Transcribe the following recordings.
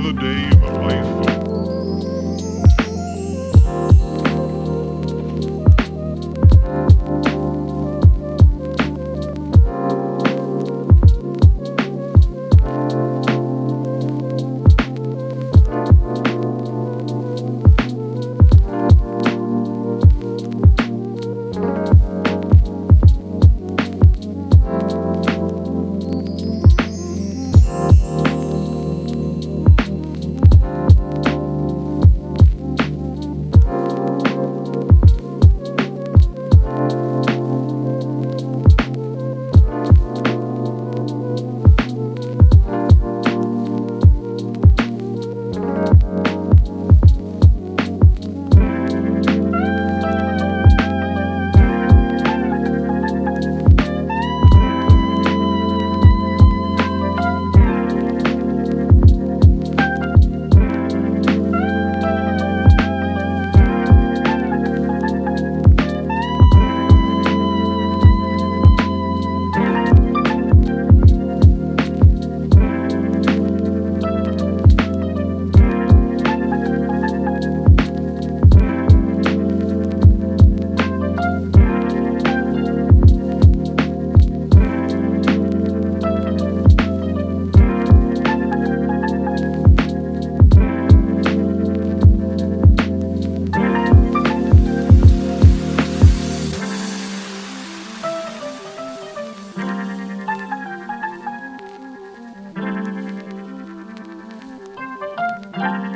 another day Welcome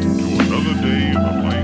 to another day in the life.